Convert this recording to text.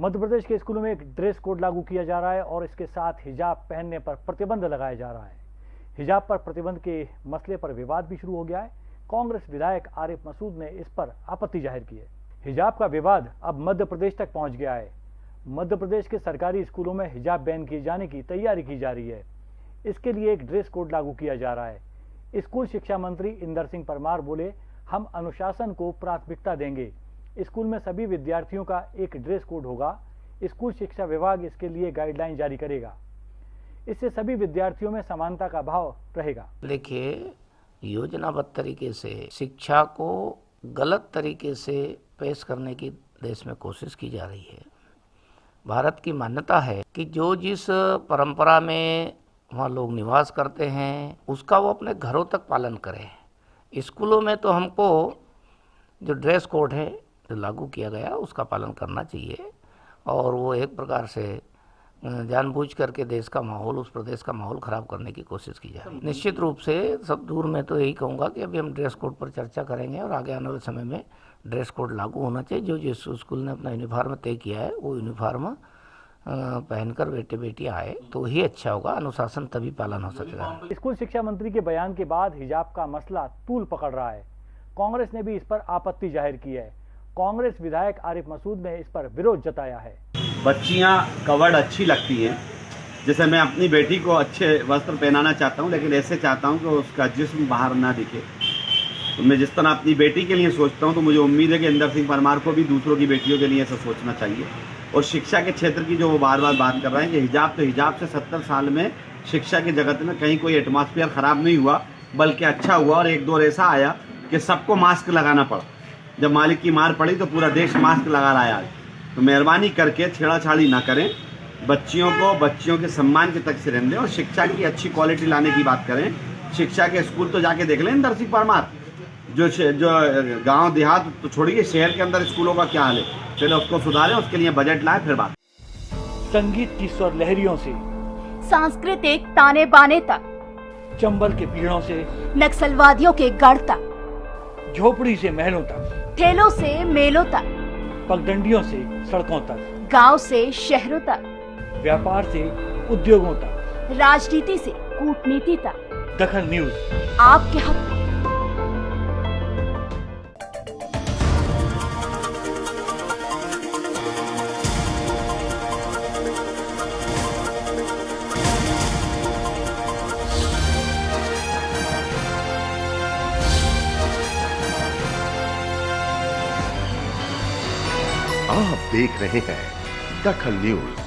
मध्य प्रदेश के स्कूलों में एक ड्रेस कोड लागू किया जा रहा है और इसके साथ हिजाब पहनने पर प्रतिबंध लगाया जा रहा है। हिजाब पर प्रतिबंध के मसले पर विवाद भी शुरू हो गया है। कांग्रेस विधायक आरिफ मसूद ने इस पर आपत्ति ज़ाहिर की है। हिजाब का विवाद अब मध्य प्रदेश तक पहुँच गया है। मध्य प्रदेश के सरकारी स्कूलों में हिजाब बैन किए जाने की तैयारी की जा रही है। इसके लिए एक ड्रेस कोड लागू किया जा रहा है। स्कूल शिक्षा मंत्री इंदर सिंह परमार बोले, हम अनुशासन को प्राथमिकता देंगे। स्कूल में सभी विद्यार्थियों का एक ड्रेस कोड होगा। स्कूल शिक्षा विभाग इसके लिए गाइडलाइन जारी करेगा। इससे सभी विद्यार्थियों में समानता का भाव रहेगा। देखिए, योजनाबद्ध तरीके से, शिक्षा को गलत तरीके से पेश करने की देश में कोशिश की जा रही है। भारत की मान्यता है कि जो जिस परंपरा में वहाँ लोग निवास करते हैं, उसका वो अपने घरों तक पालन करें। स्कूलों में तो हमको जो ड्रेस कोड है लागू किया गया, उसका पालन करना चाहिए। और वो एक प्रकार से जानबूझ करके देश का माहौल, उस प्रदेश का माहौल ख़राब करने की कोशिश की जाए। निश्चित रूप से सब दूर में तो यही कहूँगा कि अभी हम ड्रेस कोड पर चर्चा करेंगे और आगे आने वाले समय में ड्रेस कोड लागू होना चाहिए। जो जिस स्कूल ने अपना यूनिफॉर्म तय किया है, वो यूनिफॉर्म पहनकर बेटे बेटी आए तो ही अच्छा होगा। अनुशासन तभी पालन हो सकेगा स्कूल शिक्षा मंत्री के बयान के बाद हिजाब का मसला तूल पकड़ रहा है। कांग्रेस ने भी इस पर आपत्ति ज़ाहिर की है। कांग्रेस विधायक आरिफ मसूद ने इस पर विरोध जताया है। बच्चियाँ कवर्ड अच्छी लगती हैं। जैसे मैं अपनी बेटी को अच्छे वस्त्र पहनाना चाहता हूँ, लेकिन ऐसे चाहता हूँ कि उसका जिस्म बाहर ना दिखे। तो मैं जिस तरह अपनी बेटी के लिए सोचता हूँ तो मुझे उम्मीद है कि इंदर सिंह परमार को भी दूसरों की बेटियों के लिए ऐसा सोचना चाहिए। और शिक्षा के क्षेत्र की जो वो बार बार बात कर रहे हैं, कि हिजाब तो हिजाब से सत्तर साल में शिक्षा के जगत में कहीं कोई एटमॉस्फेयर ख़राब नहीं हुआ, बल्कि अच्छा हुआ और एक दौर ऐसा आया कि सबको मास्क लगाना पड़ा। जब मालिक की मार पड़ी तो पूरा देश मास्क लगा रहा है आज तो मेहरबानी करके छेड़ाछाड़ी ना करें। बच्चियों को बच्चियों के सम्मान के तक से रहने दें और शिक्षा की अच्छी क्वालिटी लाने की बात करें। शिक्षा के स्कूल तो जाके देख लें इंदर सिंह परमार। जो जो गाँव देहात तो छोड़िए शहर के अंदर स्कूलों का क्या हाल है? पहले उसको सुधारें उसके लिए बजट लाए फिर बात। संगीत की स्वर लहरियों से सांस्कृतिक ताने बाने तक। चंबल के पीड़ों से नक्सलवादियों के गढ़ तक। झोपड़ी से महलों तक। ठेलों से मेलों तक। पगडंडियों से सड़कों तक। गाँव से शहरों तक। व्यापार से उद्योगों तक। राजनीति से कूटनीति तक। दखन न्यूज़। आपके हक आप देख रहे हैं दखल न्यूज़।